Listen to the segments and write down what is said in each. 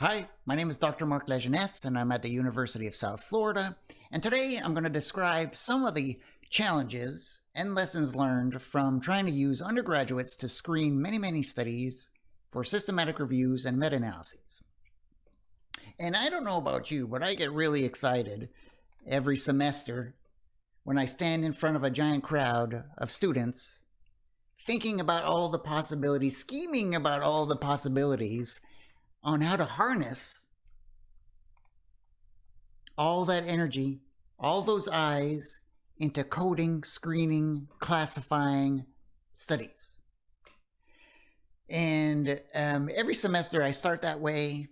Hi, my name is Dr. Marc Lajeunesse, and I'm at the University of South Florida. And today I'm going to describe some of the challenges and lessons learned from trying to use undergraduates to screen many, many studies for systematic reviews and meta-analyses. And I don't know about you, but I get really excited every semester when I stand in front of a giant crowd of students thinking about all the possibilities, scheming about all the possibilities on how to harness all that energy, all those eyes into coding, screening, classifying studies. And um, every semester I start that way,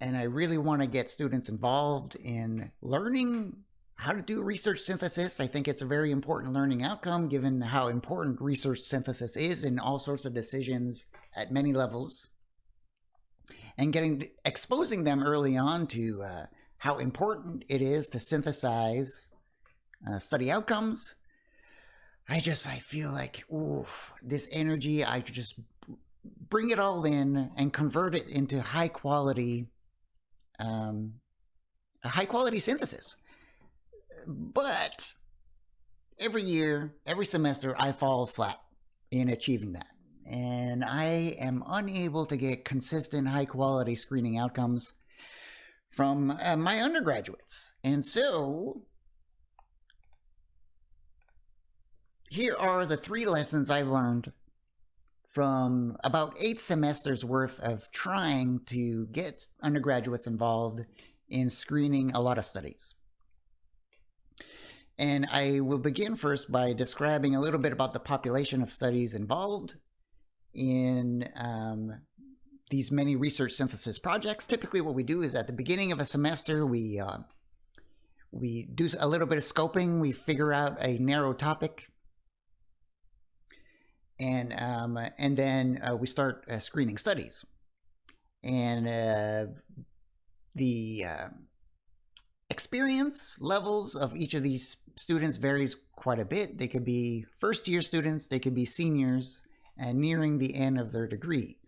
and I really want to get students involved in learning how to do research synthesis. I think it's a very important learning outcome given how important research synthesis is in all sorts of decisions at many levels and getting exposing them early on to uh, how important it is to synthesize uh, study outcomes. I just I feel like ooh, this energy I could just bring it all in and convert it into high quality um, a high quality synthesis. But every year, every semester, I fall flat in achieving that and I am unable to get consistent high quality screening outcomes from uh, my undergraduates. And so here are the three lessons I've learned from about eight semesters worth of trying to get undergraduates involved in screening a lot of studies. And I will begin first by describing a little bit about the population of studies involved in um, these many research synthesis projects. Typically what we do is at the beginning of a semester, we, uh, we do a little bit of scoping. We figure out a narrow topic. And, um, and then uh, we start uh, screening studies. And uh, the uh, experience levels of each of these students varies quite a bit. They could be first year students, they could be seniors, and nearing the end of their degree.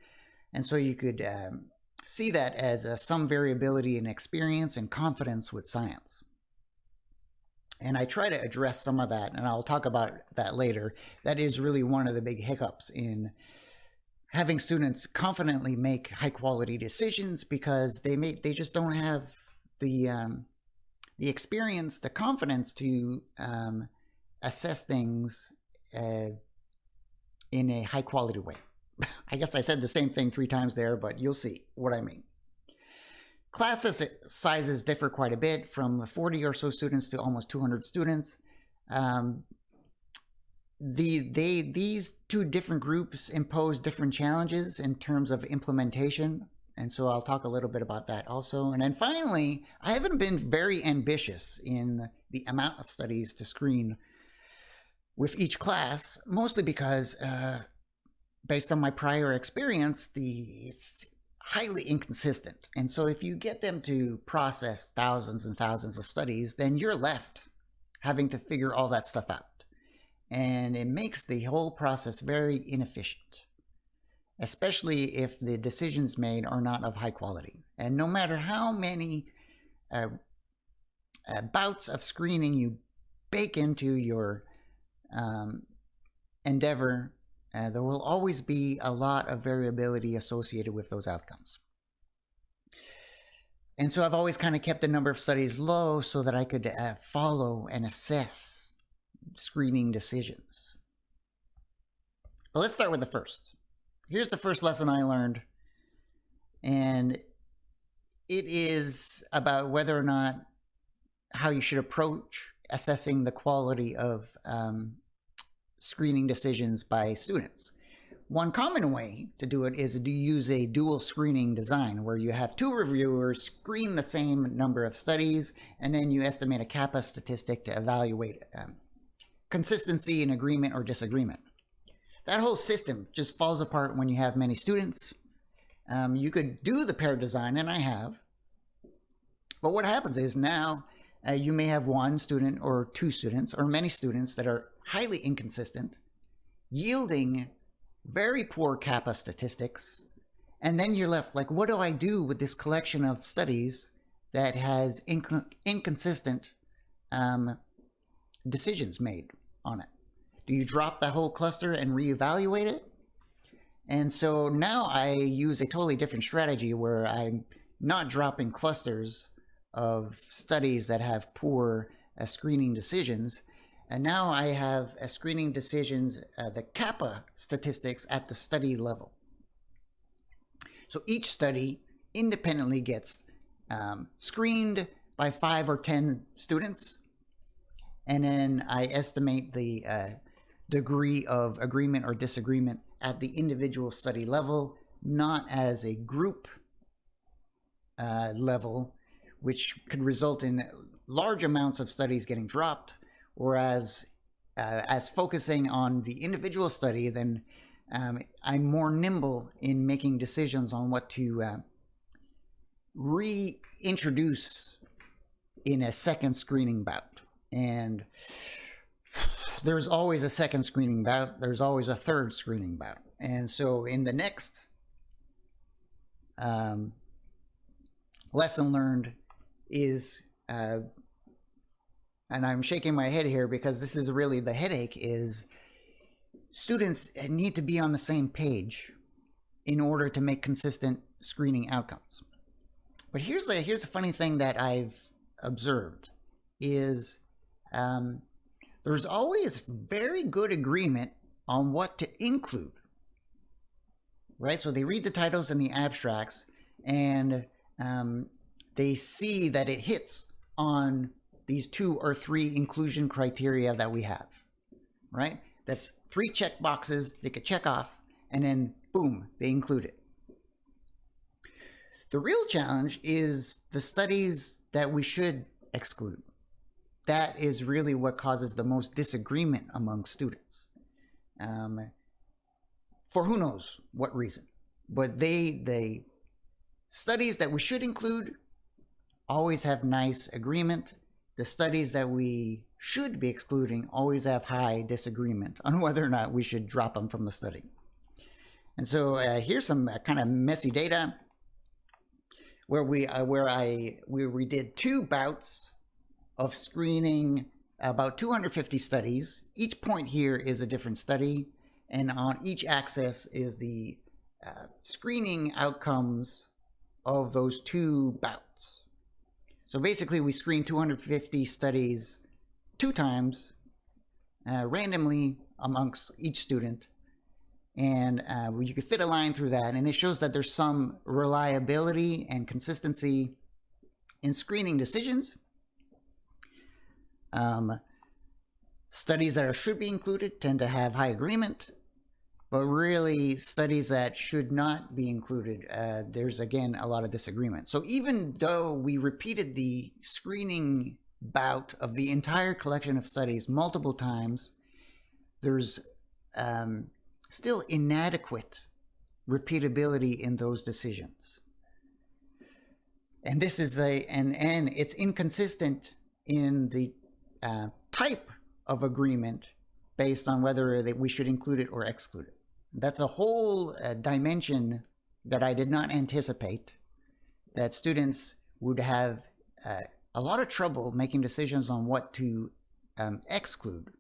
And so you could um, see that as uh, some variability in experience and confidence with science. And I try to address some of that, and I'll talk about that later. That is really one of the big hiccups in having students confidently make high quality decisions because they may they just don't have the um, the experience, the confidence to um, assess things uh, in a high quality way. I guess I said the same thing three times there, but you'll see what I mean. Class sizes differ quite a bit from 40 or so students to almost 200 students. Um, the, they, these two different groups impose different challenges in terms of implementation. And so I'll talk a little bit about that also. And then finally, I haven't been very ambitious in the amount of studies to screen with each class, mostly because uh, based on my prior experience, the highly inconsistent. And so if you get them to process thousands and thousands of studies, then you're left having to figure all that stuff out. And it makes the whole process very inefficient, especially if the decisions made are not of high quality. And no matter how many uh, uh, bouts of screening you bake into your um, endeavor, uh, there will always be a lot of variability associated with those outcomes. And so I've always kind of kept the number of studies low so that I could uh, follow and assess screening decisions. But let's start with the first. Here's the first lesson I learned. And it is about whether or not how you should approach assessing the quality of um, screening decisions by students. One common way to do it is to use a dual screening design where you have two reviewers screen the same number of studies and then you estimate a kappa statistic to evaluate um, consistency in agreement or disagreement. That whole system just falls apart when you have many students. Um, you could do the pair design, and I have, but what happens is now uh, you may have one student or two students or many students that are highly inconsistent, yielding very poor kappa statistics, And then you're left like, what do I do with this collection of studies that has inc- inconsistent um, decisions made on it? Do you drop the whole cluster and reevaluate it? And so now I use a totally different strategy where I'm not dropping clusters of studies that have poor uh, screening decisions. And now I have uh, screening decisions, uh, the kappa statistics at the study level. So each study independently gets um, screened by five or 10 students. And then I estimate the uh, degree of agreement or disagreement at the individual study level, not as a group uh, level, which could result in large amounts of studies getting dropped, whereas uh, as focusing on the individual study, then um, I'm more nimble in making decisions on what to uh, reintroduce in a second screening bout. And there's always a second screening bout, there's always a third screening bout. And so in the next um, lesson learned is, uh, and I'm shaking my head here because this is really the headache, is students need to be on the same page in order to make consistent screening outcomes. But here's the here's a funny thing that I've observed is um, there's always very good agreement on what to include. Right, so they read the titles and the abstracts, and um, they see that it hits on these two or three inclusion criteria that we have. Right, that's three check boxes they could check off, and then boom, they include it. The real challenge is the studies that we should exclude. That is really what causes the most disagreement among students. Um, for who knows what reason. But they, they, studies that we should include always have nice agreement. The studies that we should be excluding always have high disagreement on whether or not we should drop them from the study. And so uh, here's some uh, kind of messy data where we uh, where I we, we did two bouts of screening about 250 studies. Each point here is a different study, and on each axis is the uh, screening outcomes of those two bouts. So basically, we screened 250 studies two times uh, randomly amongst each student. And uh, you could fit a line through that. And it shows that there's some reliability and consistency in screening decisions. Um, studies that are, should be included tend to have high agreement, but really studies that should not be included, uh, there's again a lot of disagreement. So even though we repeated the screening bout of the entire collection of studies multiple times, there's um, still inadequate repeatability in those decisions. And this is a, and, and it's inconsistent in the uh, type of agreement based on whether that we should include it or exclude it. That's a whole uh, dimension that I did not anticipate that students would have uh, a lot of trouble making decisions on what to um, exclude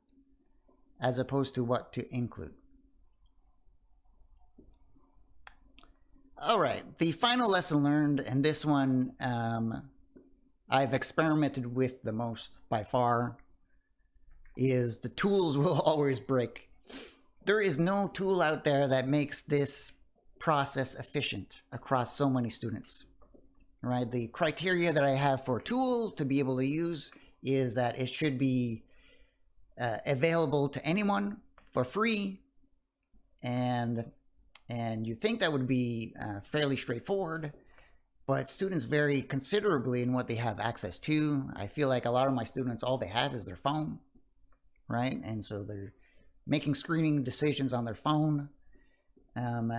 as opposed to what to include. All right, the final lesson learned, and this one um, I've experimented with the most by far, is the tools will always break. There is no tool out there that makes this process efficient across so many students right? The criteria that I have for a tool to be able to use is that it should be uh, available to anyone for free. And, and you think that would be uh, fairly straightforward, but students vary considerably in what they have access to. I feel like a lot of my students, all they have is their phone, right? And so they're making screening decisions on their phone. Um,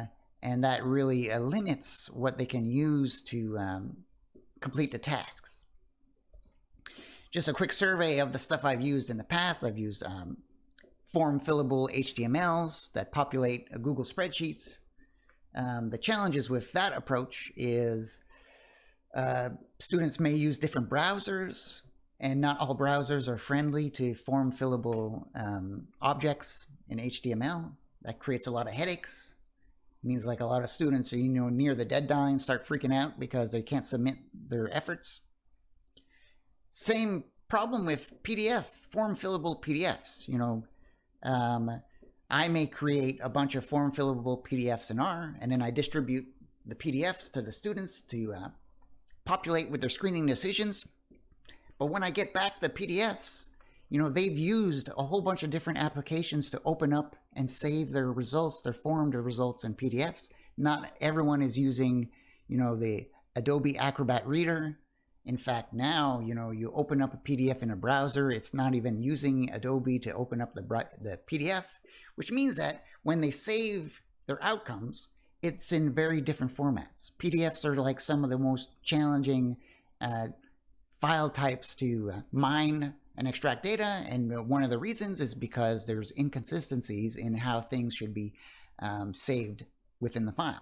and that really uh, limits what they can use to um, complete the tasks. Just a quick survey of the stuff I've used in the past. I've used um, form fillable HTMLs that populate uh, Google spreadsheets. Um, the challenges with that approach is uh, students may use different browsers, and not all browsers are friendly to form fillable um, objects in HTML. That creates a lot of headaches. It means like a lot of students are you know near the deadline start freaking out because they can't submit their efforts. Same problem with PDF, form fillable PDFs. You know, um, I may create a bunch of form fillable PDFs in R, and then I distribute the PDFs to the students to uh, populate with their screening decisions. But when I get back the PDFs, you know, they've used a whole bunch of different applications to open up and save their results, their formed results in PDFs. Not everyone is using, you know, the Adobe Acrobat Reader. In fact, now, you know, you open up a PDF in a browser, it's not even using Adobe to open up the, the PDF, which means that when they save their outcomes, it's in very different formats. PDFs are like some of the most challenging uh, file types to uh, mine and extract data. And one of the reasons is because there's inconsistencies in how things should be um, saved within the file.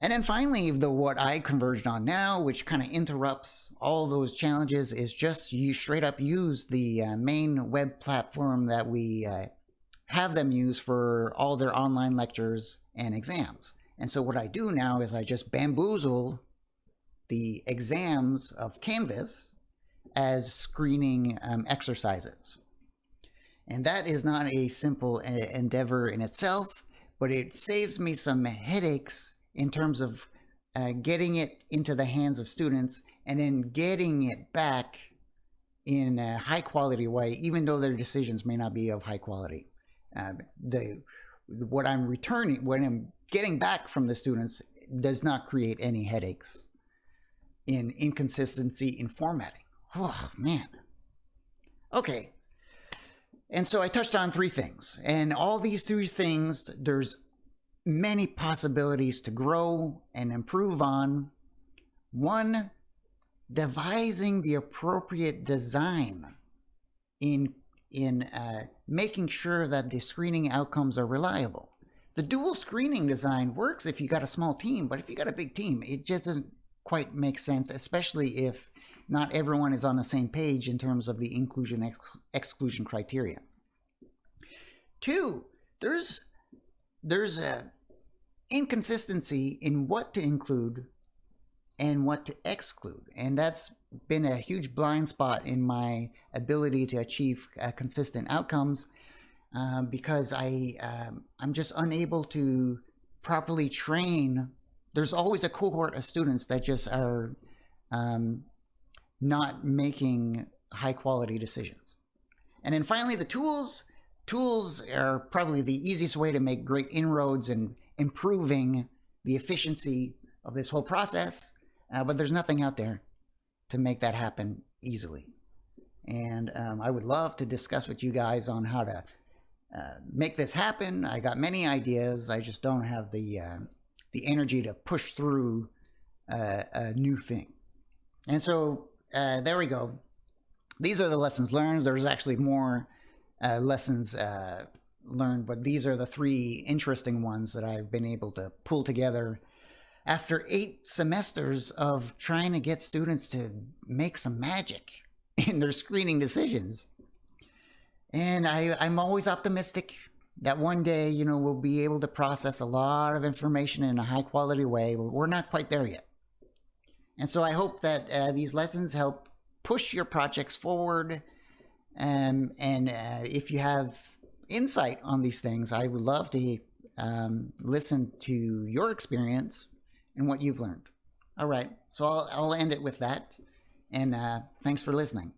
And then finally, the what I converged on now, which kind of interrupts all those challenges, is just you straight up use the uh, main web platform that we uh, have them use for all their online lectures and exams. And so what I do now is I just bamboozle the exams of Canvas as screening um, exercises. And that is not a simple uh, endeavor in itself, but it saves me some headaches in terms of uh, getting it into the hands of students and then getting it back in a high quality way, even though their decisions may not be of high quality. Uh, the what I'm returning, what I'm getting back from the students does not create any headaches in inconsistency in formatting. Oh, man. Okay. And so I touched on three things. And all these three things, there's many possibilities to grow and improve on. One, devising the appropriate design in, in uh, making sure that the screening outcomes are reliable. The dual screening design works if you got a small team, but if you got a big team, it just doesn't quite make sense, especially if not everyone is on the same page in terms of the inclusion ex exclusion criteria. Two, there's there's a inconsistency in what to include and what to exclude, and that's been a huge blind spot in my ability to achieve uh, consistent outcomes uh, because I um, I'm just unable to properly train. There's always a cohort of students that just are um, not making high quality decisions. And then finally, the tools. Tools are probably the easiest way to make great inroads in improving the efficiency of this whole process, uh, but there's nothing out there to make that happen easily. And um, I would love to discuss with you guys on how to uh, make this happen. I got many ideas. I just don't have the uh, the energy to push through uh, a new thing. And so uh, there we go. These are the lessons learned. There's actually more uh, lessons uh, learned, but these are the three interesting ones that I've been able to pull together after eight semesters of trying to get students to make some magic in their screening decisions. And I, I'm always optimistic that one day, you know, we'll be able to process a lot of information in a high quality way, we're not quite there yet. And so I hope that uh, these lessons help push your projects forward. Um, and uh, if you have insight on these things, I would love to um, listen to your experience and what you've learned. All right, so I'll, I'll end it with that. And uh, thanks for listening.